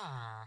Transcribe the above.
Huh.